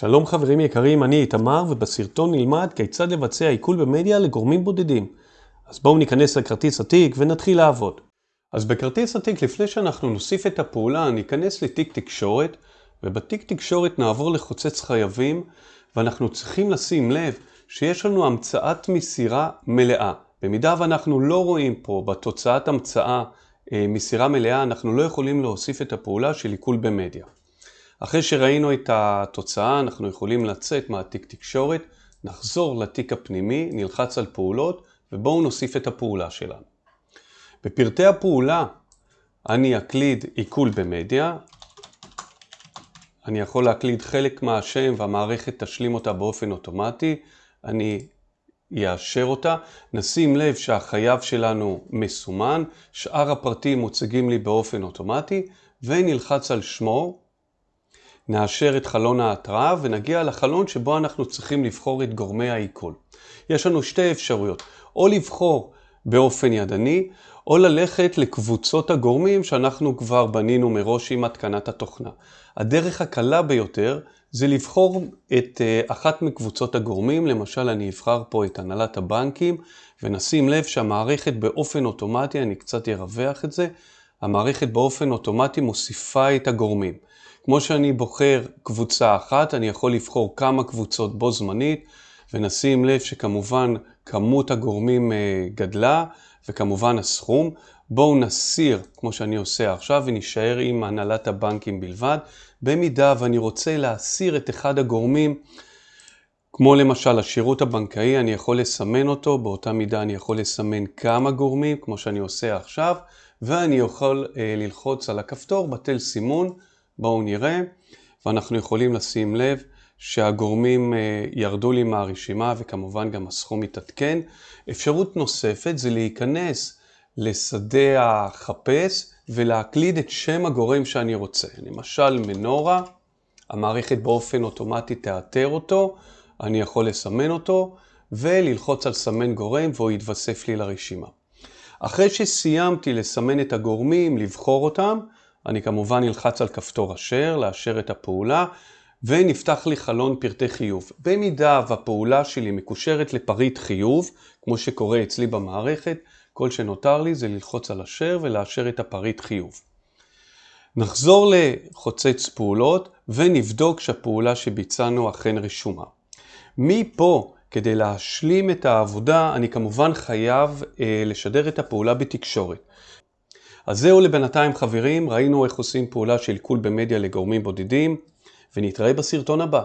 שלום חברים יקרים, אני איתמר ובסרטון נלמד כיצד לבצע עיכול במדיה לגורמים בודדים. אז בואו ניכנס לכרטיס התיק ונתחיל לעבוד. אז בכרטיס התיק לפני שאנחנו נוסיף את הפעולה ניכנס לתיק תקשורת ובתיק תקשורת נעבור לחוצץ חייבים ואנחנו צריכים לשים לב שיש לנו המצאת מסירה מלאה. במידה ואנחנו לא רואים פה בתוצאת המצאה אה, מסירה מלאה אנחנו לא יכולים להוסיף את הפעולה של עיכול במדיה. אחרי שראינו את התוצאה אנחנו יכולים לצאת מהתיק תקשורת, נחזור לתיק הפנימי, נלחץ על פעולות ובואו נוסיף את הפעולה שלנו. בפרטי הפעולה אני אקליד עיכול במדיה, אני יכול להקליד חלק מהשם והמערכת תשלים אותה באופן אוטומטי, אני יאשר אותה, נשים לב שהחייב שלנו מסומן, שאר הפרטים מוצגים לי באופן אוטומטי ונלחץ על שמו נאשר את חלון ההתראה ונגיע לחלון שבו אנחנו צריכים לבחור את גורמי העיכול. יש לנו שתי אפשרויות, או לבחור באופן ידני, או ללכת לקבוצות הגורמים שאנחנו כבר בנינו מראש עם התקנת התוכנה. הדרך הקלה ביותר זה לבחור את אה, אחת מקבוצות הגורמים, למשל אני אבחר פה את הנהלת הבנקים, ונשים לב שהמערכת באופן אוטומטי, אני קצת ארווח את זה, המערכת באופן אוטומטי מוסיפה את הגורמים. כמו שאני בוחר קבוצה אחת, אני יכול לבחור כמה קבוצות בו זמנית, ונשים לב שכמובן כמות הגורמים אה, גדלה, וכמובן הסכום. בואו נסיר, כמו שאני עושה עכשיו, ונשאר עם הנהלת הבנקים בלבד. במידה ואני רוצה להסיר את אחד הגורמים, כמו למשל השירות הבנקאי, אני יכול לסמן אותו, באותה מידה אני יכול לסמן כמה גורמים, כמו שאני עושה עכשיו, ואני יכול אה, ללחוץ על הכפתור בטל סימון. בואו נראה, ואנחנו יכולים לשים לב שהגורמים אה, ירדו לי מהרשימה וכמובן גם הסכום מתעדכן. אפשרות נוספת זה להיכנס לשדה החפש ולהקליד את שם הגורם שאני רוצה. למשל מנורה, המערכת באופן אוטומטי תאתר אותו, אני יכול לסמן אותו וללחוץ על סמן גורם והוא יתווסף לי לרשימה. אחרי שסיימתי לסמן את הגורמים, לבחור אותם, אני כמובן אלחץ על כפתור אשר, לאשר את הפעולה, ונפתח לי חלון פרטי חיוב. במידה והפעולה שלי מקושרת לפריט חיוב, כמו שקורה אצלי במערכת, כל שנותר לי זה ללחוץ על אשר ולאשר את הפריט חיוב. נחזור לחוצץ פעולות ונבדוק שהפעולה שביצענו אכן רשומה. מפה, כדי להשלים את העבודה, אני כמובן חייב אה, לשדר את הפעולה בתקשורת. אז זהו לבינתיים חברים, ראינו איך עושים פעולה של עיכול במדיה לגורמים בודדים, ונתראה בסרטון הבא.